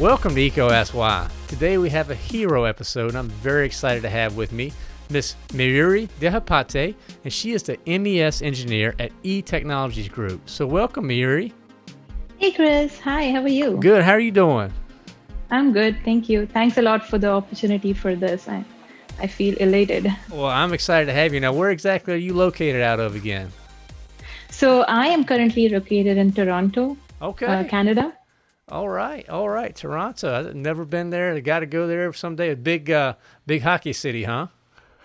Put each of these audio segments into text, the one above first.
Welcome to EECO Ask Why. Today we have a hero episode I'm very excited to have with me Miss Mayuri Dehapate, and she is the MES engineer at E Technologies Group. So welcome, Mayuri. Hey, Chris. Hi, how are you? Good. How are you doing? I'm good. Thank you. Thanks a lot for the opportunity for this. I, I feel elated. Well, I'm excited to have you. Now, where exactly are you located out of again? So I am currently located in Toronto, okay. Uh, Canada. All right, all right, Toronto. I've never been there. I got to go there someday. A big, uh, big hockey city, huh?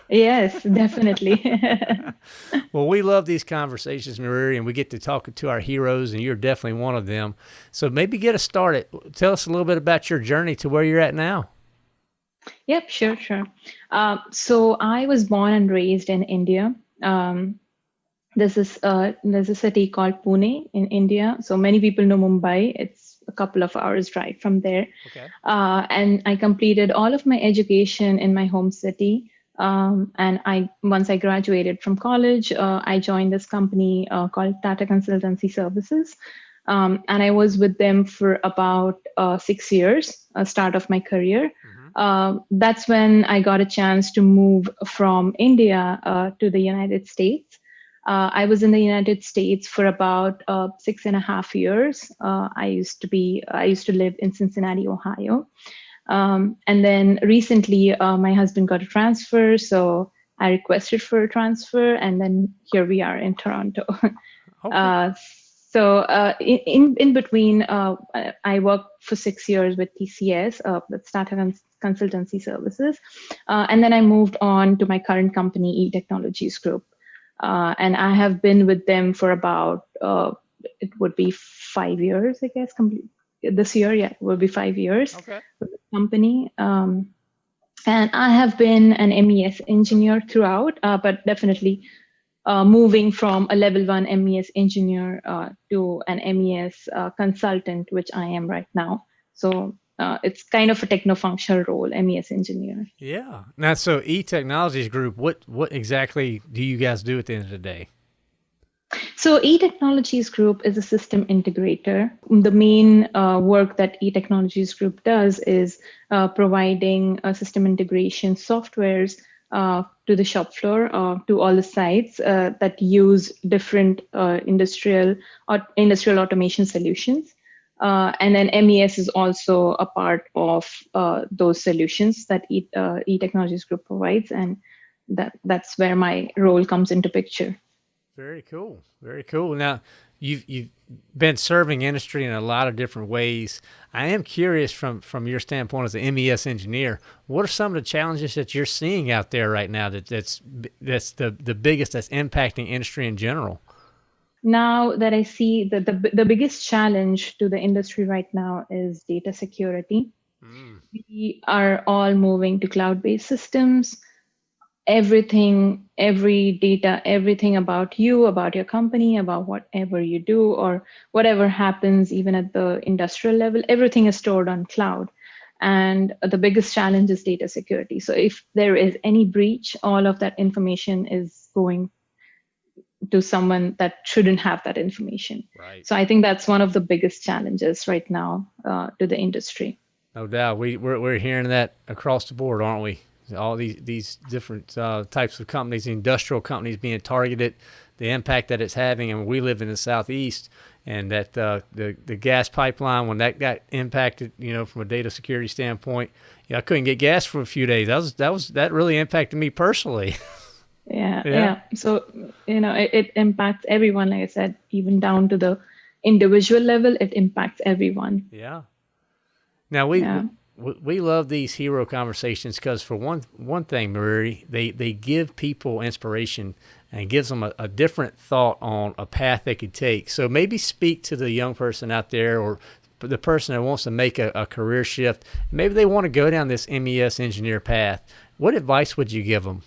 Yes, definitely. well, we love these conversations, Marie, and we get to talk to our heroes, and you're definitely one of them. So maybe get us started. Tell us a little bit about your journey to where you're at now. Yep, sure, sure. Uh, so I was born and raised in India. Um, this is uh, there's a city called Pune in India. So many people know Mumbai. It's a couple of hours drive from there. Okay. Uh, and I completed all of my education in my home city. Um, and I once I graduated from college, uh, I joined this company uh, called Tata Consultancy Services. Um, and I was with them for about uh, six years, uh, start of my career. Mm-hmm. that's when I got a chance to move from India uh, to the United States. Uh, I was in the United States for about uh, six and a half years. Uh, I used to be, I used to live in Cincinnati, Ohio. Um, and then recently, uh, my husband got a transfer, so I requested for a transfer, and then here we are in Toronto. okay. Uh, so uh, in in between, I worked for six years with TCS, uh, with Tata Consultancy Services, and then I moved on to my current company, E Technologies Group. Uh, and I have been with them for about uh, it would be five years, I guess. Complete this year, yeah, it will be five years okay. with the company. Um, and I have been an MES engineer throughout, uh, but definitely uh, moving from a level one MES engineer uh, to an MES uh, consultant, which I am right now. So uh, it's kind of a techno-functional role, MES engineer. Yeah. Now, so E Technologies Group, what what exactly do you guys do at the end of the day? So E Technologies Group is a system integrator. The main uh, work that E Technologies Group does is uh, providing uh, system integration softwares uh, to the shop floor, uh, to all the sites uh, that use different industrial or industrial automation solutions. Uh, and then MES is also a part of uh, those solutions that e, uh, e Technologies Group provides, and that that's where my role comes into picture. Very cool, very cool. Now, you've you've been serving industry in a lot of different ways. I am curious from from your standpoint as an MES engineer, what are some of the challenges that you're seeing out there right now that that's that's the the biggest that's impacting industry in general? Now that I see that the, the biggest challenge to the industry right now is data security. Mm. We are all moving to cloud-based systems. Everything, every data, everything about you, about your company, about whatever you do, or whatever happens, even at the industrial level, everything is stored on cloud. And the biggest challenge is data security. So if there is any breach, all of that information is going to someone that shouldn't have that information. Right. So I think that's one of the biggest challenges right now uh, to the industry. No doubt, we we're, we're hearing that across the board, aren't we? All these these different uh, types of companies, industrial companies being targeted, the impact that it's having, and we live in the southeast, and that uh, the the gas pipeline when that got impacted, you know, from a data security standpoint, yeah, I couldn't get gas for a few days. That was that was that really impacted me personally. yeah, yeah. yeah. So you know it, it impacts everyone like i said even down to the individual level it impacts everyone. Yeah. Now we yeah. we, we love these hero conversations because for one one thing marie they they give people inspiration and gives them a, a different thought on a path they could take. So maybe speak to the young person out there or the person that wants to make a, a career shift. Maybe they want to go down this mes engineer path. What advice would you give them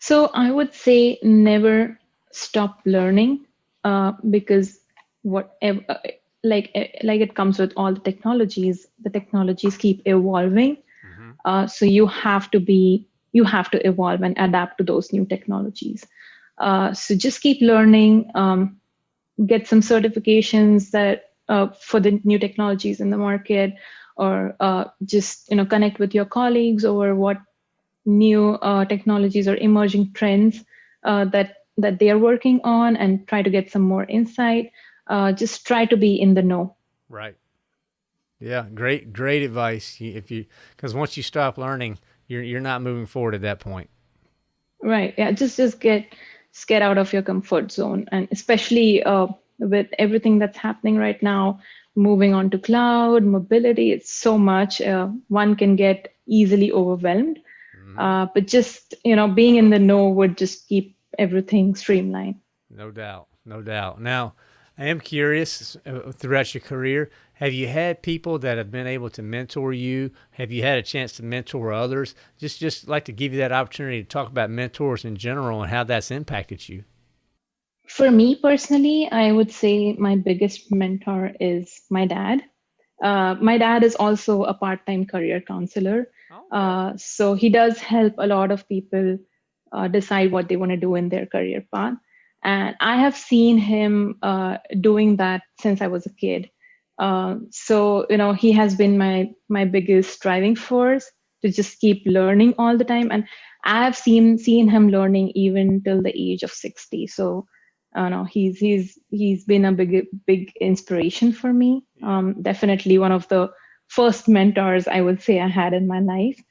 so I would say never stop learning uh, because whatever, uh, like uh, like it comes with all the technologies, the technologies keep evolving. Mm-hmm. Uh, so you have to be you have to evolve and adapt to those new technologies. Uh, so just keep learning, um, get some certifications that uh, for the new technologies in the market, or uh, just you know connect with your colleagues over what new uh, technologies or emerging trends uh, that that they are working on, and try to get some more insight. Uh, just try to be in the know. Right. Yeah, great, great advice. If you, because once you stop learning, you're you're not moving forward at that point. Right. Yeah. Just just get just get out of your comfort zone, and especially uh, with everything that's happening right now, moving on to cloud mobility, it's so much. Uh, one can get easily overwhelmed. Mm-hmm. Uh, but just you know, being in the know would just keep everything streamlined. No doubt. No doubt. Now, I am curious uh, throughout your career, have you had people that have been able to mentor you? Have you had a chance to mentor others? Just just like to give you that opportunity to talk about mentors in general and how that's impacted you. For me personally, I would say my biggest mentor is my dad. Uh, my dad is also a part-time career counselor. Oh. Uh, so he does help a lot of people uh, decide what they want to do in their career path. And I have seen him uh, doing that since I was a kid. Uh, so you know he has been my my biggest driving force to just keep learning all the time and i have seen seen him learning even till the age of 60 so uh, no, he's he's he's been a big big inspiration for me um, definitely one of the first mentors i would say i had in my life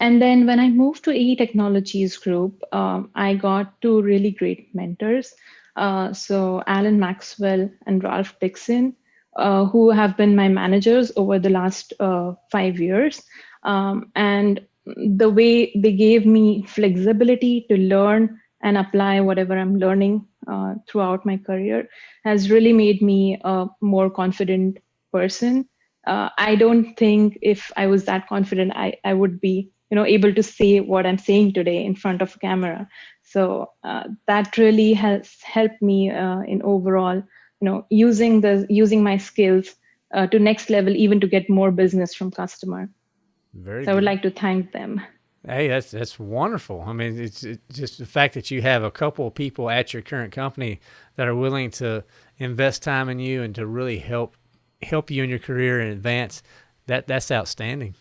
and then when i moved to AE technologies group um, i got two really great mentors uh, so alan maxwell and ralph dixon uh, who have been my managers over the last uh, five years. Um, and the way they gave me flexibility to learn and apply whatever I'm learning uh, throughout my career has really made me a more confident person. Uh, I don't think if I was that confident, I, I would be you know able to say what I'm saying today in front of a camera. So uh, that really has helped me uh, in overall you know using the using my skills uh, to next level even to get more business from customer. Very so i would like to thank them. Hey that's that's wonderful. I mean it's, it's just the fact that you have a couple of people at your current company that are willing to invest time in you and to really help help you in your career and advance that that's outstanding.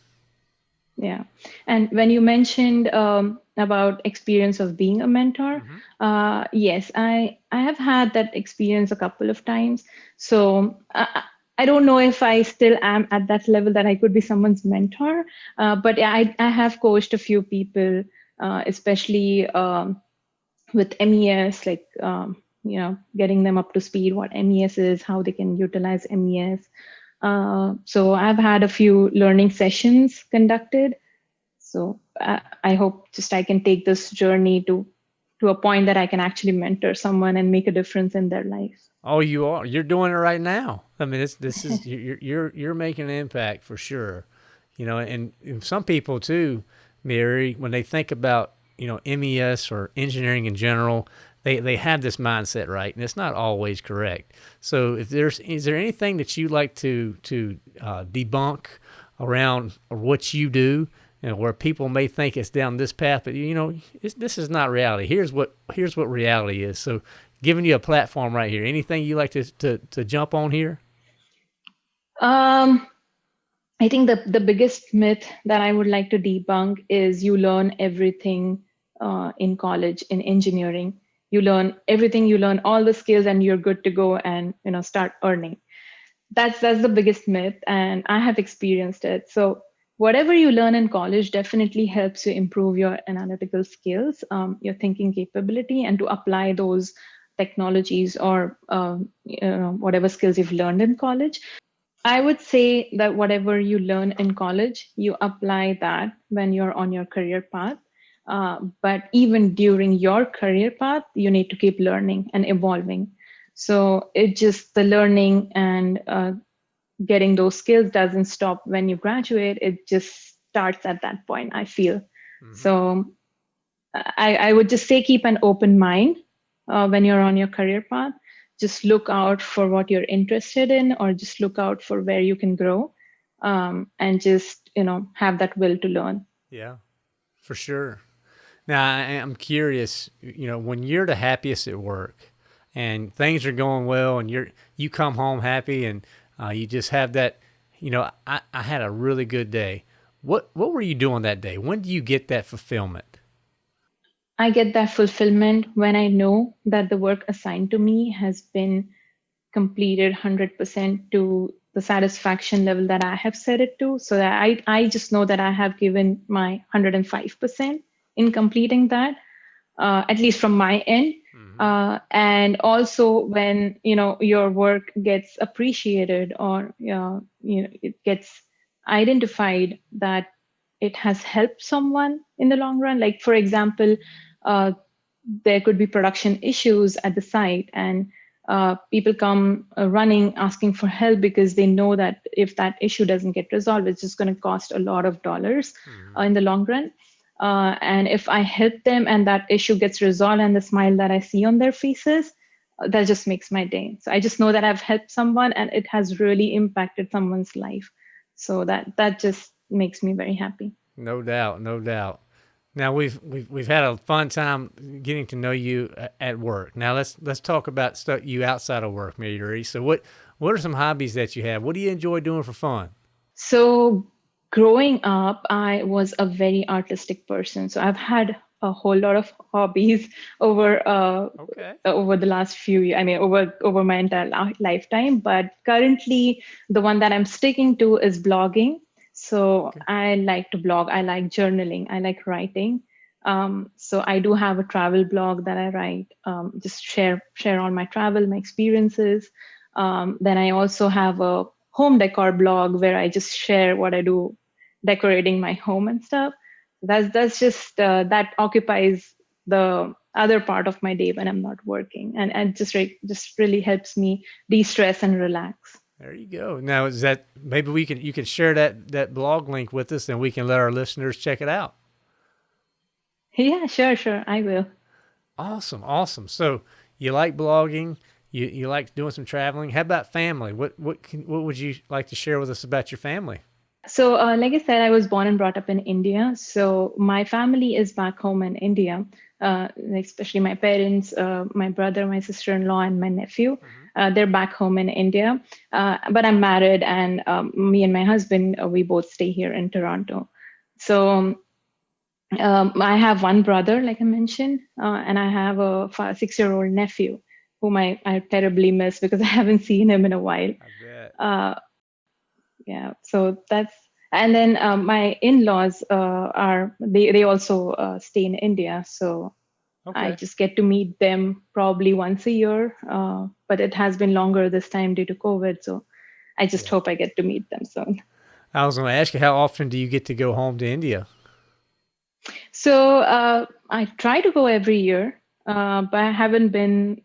Yeah. And when you mentioned um, about experience of being a mentor mm-hmm. uh, yes i i have had that experience a couple of times. So uh, i don't know if i still am at that level that i could be someone's mentor uh, but I, I have coached a few people uh, especially um, with mes like um, you know getting them up to speed what mes is how they can utilize mes uh, so I've had a few learning sessions conducted. So I, I hope just I can take this journey to to a point that I can actually mentor someone and make a difference in their life. Oh, you are. You're doing it right now. I mean, this this is you're you're you're making an impact for sure. You know, and, and some people too, Mary, when they think about you know MES or engineering in general, they they have this mindset right, and it's not always correct. So, if there's is there anything that you like to to uh, debunk around what you do, you know, where people may think it's down this path, but you know, this is not reality. Here's what here's what reality is. So, giving you a platform right here. Anything you like to to to jump on here? Um. I think the, the biggest myth that I would like to debunk is you learn everything uh, in college in engineering you learn everything you learn all the skills and you're good to go and you know start earning. That's that's the biggest myth and i have experienced it. So whatever you learn in college definitely helps you improve your analytical skills um, your thinking capability and to apply those technologies or um, you know, whatever skills you've learned in college. I would say that whatever you learn in college you apply that when you're on your career path uh, but even during your career path, you need to keep learning and evolving. So it just the learning and uh, getting those skills doesn't stop when you graduate. It just starts at that point. I feel mm-hmm. so. I, I would just say keep an open mind uh, when you're on your career path. Just look out for what you're interested in, or just look out for where you can grow, um, and just you know have that will to learn. Yeah, for sure. Now, I'm curious, you know, when you're the happiest at work and things are going well and you're, you come home happy and uh, you just have that, you know, I, I had a really good day. What, what were you doing that day? When do you get that fulfillment? I get that fulfillment when I know that the work assigned to me has been completed 100% to the satisfaction level that I have set it to. So that I, I just know that I have given my 105% in completing that, uh, at least from my end. Mm-hmm. Uh, and also when you know your work gets appreciated or uh, you know it gets identified that it has helped someone in the long run. Like for example, uh, there could be production issues at the site and uh, people come uh, running asking for help because they know that if that issue doesn't get resolved, it's just going to cost a lot of dollars mm-hmm. uh, in the long run. Uh, and if I help them and that issue gets resolved and the smile that I see on their faces, uh, that just makes my day. So I just know that I've helped someone and it has really impacted someone's life. So that that just makes me very happy. No doubt, no doubt. Now we've we've we've had a fun time getting to know you at work. Now let's let's talk about stuff you outside of work, Mary. So what what are some hobbies that you have? What do you enjoy doing for fun? So growing up, I was a very artistic person. So I've had a whole lot of hobbies over uh, okay. over the last few years. I mean, over over my entire lifetime. But currently, the one that I'm sticking to is blogging. So okay. I like to blog. I like journaling. I like writing. Um, so I do have a travel blog that I write. Um, just share share on my travel, my experiences. Um, then I also have a home decor blog where I just share what I do decorating my home and stuff. That's that's just uh, that occupies the other part of my day when I'm not working, and and just re- just really helps me de-stress and relax. There you go. Now is that maybe we can you can share that that blog link with us and we can let our listeners check it out. Yeah, sure, sure. I will. Awesome, awesome. So you like blogging, you you like doing some traveling. How about family? What what can, what would you like to share with us about your family? So, uh, like I said, I was born and brought up in India. So my family is back home in India, uh, especially my parents, uh, my brother, my sister-in-law, and my nephew. Mm-hmm. Uh, they're back home in India. Uh, but I'm married, and um, me and my husband, uh, we both stay here in Toronto. So um, I have one brother, like I mentioned, and I have a five, six-year-old nephew whom I, I terribly miss because I haven't seen him in a while. Yeah, so that's and then um, my in-laws uh, are they they also uh, stay in India, so Okay. I just get to meet them probably once a year, uh, but it has been longer this time due to COVID. So I just yeah. hope I get to meet them soon. I was going to ask you, how often do you get to go home to India? So uh, I try to go every year, uh, but I haven't been.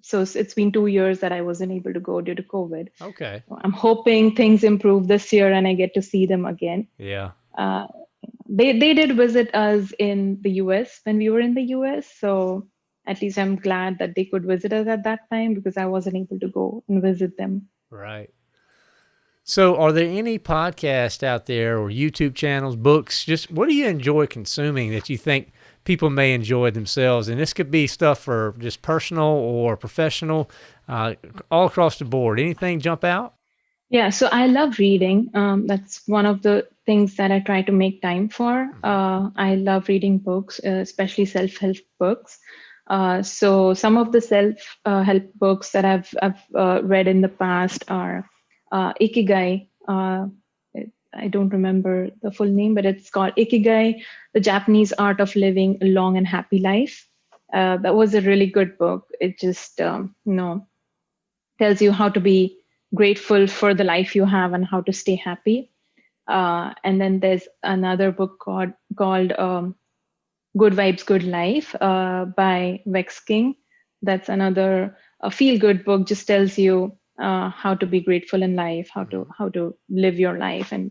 So it's been two years that I wasn't able to go due to COVID. Okay. I'm hoping things improve this year and I get to see them again. Yeah. Uh, they they did visit us in the US when we were in the US. So at least I'm glad that they could visit us at that time because I wasn't able to go and visit them. Right. So, are there any podcasts out there or YouTube channels, books? Just what do you enjoy consuming that you think people may enjoy themselves? And this could be stuff for just personal or professional, uh, all across the board. Anything jump out? Yeah, so I love reading. Um, that's one of the things that I try to make time for. Uh, I love reading books, uh, especially self help books. Uh, so some of the self uh, help books that I've, I've uh, read in the past are uh, Ikigai. I don't remember the full name, but it's called Ikigai, the Japanese art of living a long and happy life. that was a really good book. It just, um, you know, tells you how to be grateful for the life you have and how to stay happy. Uh, and then there's another book called called um, Good Vibes, Good Life uh, by Vex King. That's another a feel good book. Just tells you uh, how to be grateful in life, how to how to live your life, and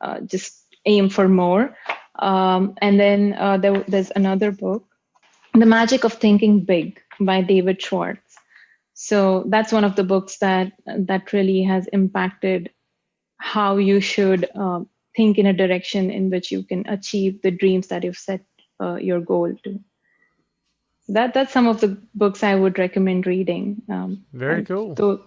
uh, just aim for more. Um, and then uh, there, there's another book, The Magic of Thinking Big by David Schwartz so that's one of the books that that really has impacted how you should uh, think in a direction in which you can achieve the dreams that you've set uh, your goal to That that's some of the books I would recommend reading. Um, Very cool. So,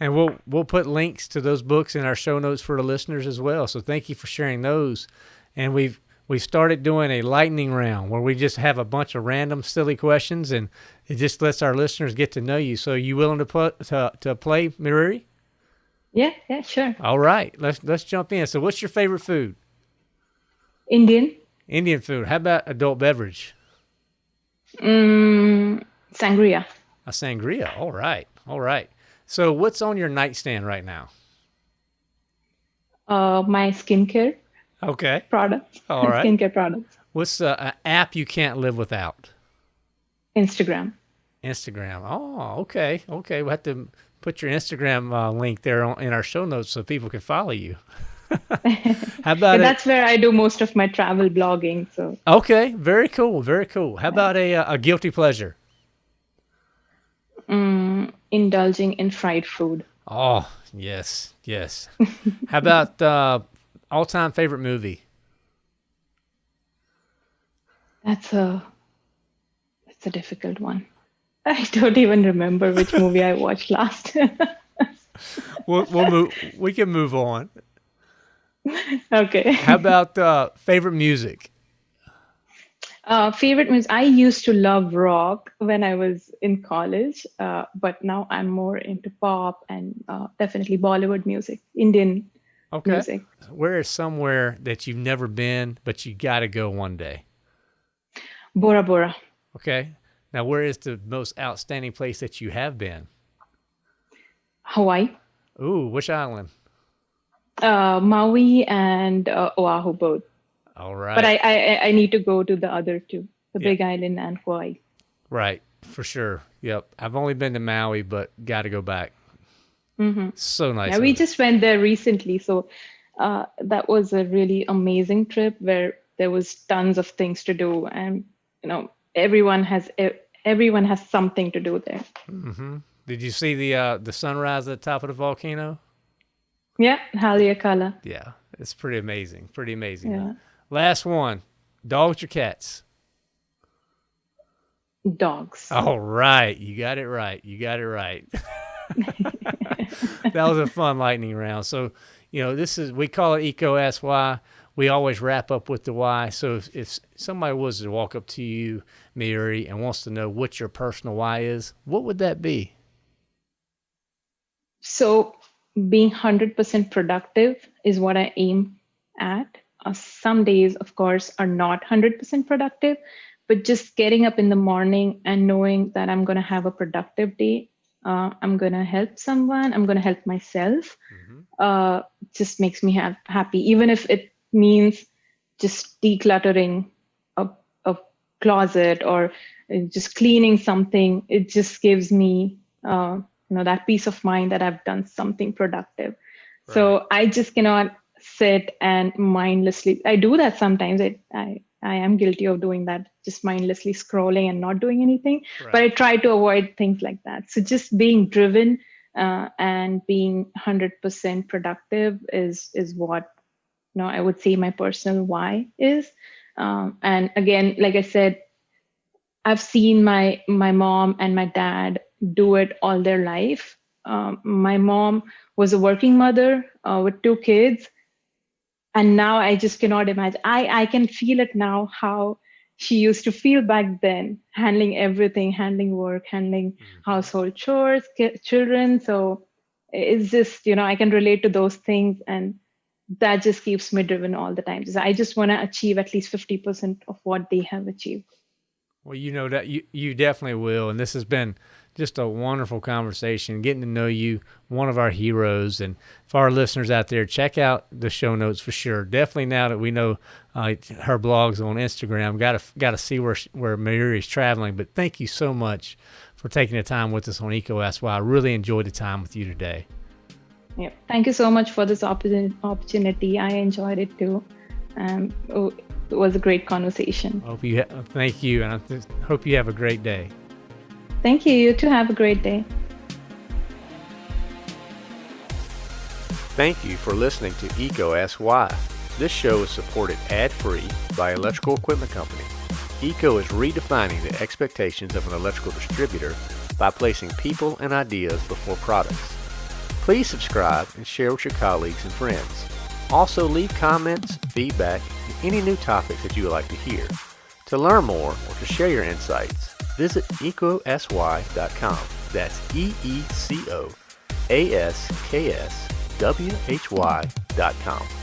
and we'll we'll put links to those books in our show notes for the listeners as well. So thank you for sharing those. And we've we've started doing a lightning round where we just have a bunch of random silly questions and it just lets our listeners get to know you. So you willing to put to, to play Mayuri? Yeah, yeah, sure. All right. Let's let's jump in. So what's your favorite food? Indian. Indian food. How about adult beverage? Mm, sangria. A sangria. All right. All right. So what's on your nightstand right now? Uh, my skincare. Okay. Products. All right. skincare products. What's uh, an app you can't live without? Instagram. Instagram. Oh, okay. Okay. We'll have to put your Instagram uh, link there on, in our show notes so people can follow you. How about that's where I do most of my travel blogging. So okay, very cool, very cool. How about a a guilty pleasure? Indulging in fried food. Oh yes, yes. How about uh, all time favorite movie? That's a that's a difficult one. I don't even remember which movie I watched last. we'll, we'll move. We can move on. Okay. How about uh, favorite music? Uh, favorite music. I used to love rock when I was in college, uh, but now I'm more into pop and uh, definitely Bollywood music, Indian okay. music. Where is somewhere that you've never been, but you got to go one day? Bora Bora. Okay. Now, where is the most outstanding place that you have been? Hawaii. Ooh, which island? Uh, Maui and uh, Oahu both. All right. But I, I I need to go to the other two, the Big Island and Kauai. Right, for sure. Yep. I've only been to Maui, but got to go back. Mm-hmm. So nice. Yeah, we just went there recently, so uh, that was a really amazing trip where there was tons of things to do, and you know everyone has everyone has something to do there. Mm-hmm. Did you see the uh, the sunrise at the top of the volcano? Yeah, Haleakala. Yeah, it's pretty amazing. Pretty amazing. Yeah. Last one: dogs or cats? Dogs. All right, you got it right. You got it right. that was a fun lightning round. So, you know, this is we call it EECO Ask Why we always wrap up with the why. So if, if somebody was to walk up to you, Mary, and wants to know what your personal why is, what would that be? So being 100% productive is what I aim at. Uh, some days, of course, are not 100% productive, but just getting up in the morning and knowing that I'm going to have a productive day, uh, I'm going to help someone, I'm going to help myself, mm-hmm. uh, just makes me have, happy. Even if it means just decluttering a, a closet or just cleaning something it just gives me uh, you know that peace of mind that i've done something productive right. so i just cannot sit and mindlessly i do that sometimes. I, I i am guilty of doing that just mindlessly scrolling and not doing anything right. but i try to avoid things like that. So just being driven uh, and being 100% productive is is what you know i would say my personal why is. Um, and again like i said i've seen my my mom and my dad do it all their life. Um, my mom was a working mother uh, with two kids and now i just cannot imagine i i can feel it now how she used to feel back then handling everything handling work handling mm-hmm. household chores children so it's just you know i can relate to those things and that just keeps me driven all the time. I just want to achieve at least 50% of what they have achieved. Well, you know that you, you definitely will. And this has been just a wonderful conversation, getting to know you, one of our heroes. And for our listeners out there, check out the show notes for sure. Definitely now that we know uh, her blogs on Instagram, got to got to see where where Mary is traveling. But thank you so much for taking the time with us on EECO Ask Why. I really enjoyed the time with you today. Yeah. Thank you so much for this opportunity. I enjoyed it too. Um, oh, it was a great conversation. Hope you ha- thank you, and I hope you have a great day. Thank you. You too have a great day. Thank you for listening to EECO Ask Why. This show is supported ad-free by Electrical Equipment Company. EECO is redefining the expectations of an electrical distributor by placing people and ideas before products. Please subscribe and share with your colleagues and friends. Also leave comments, feedback, and any new topics that you would like to hear. To learn more or to share your insights, visit eecoaskwhy.com. That's E-E-C-O A-S-K-S W-H-Y dot com.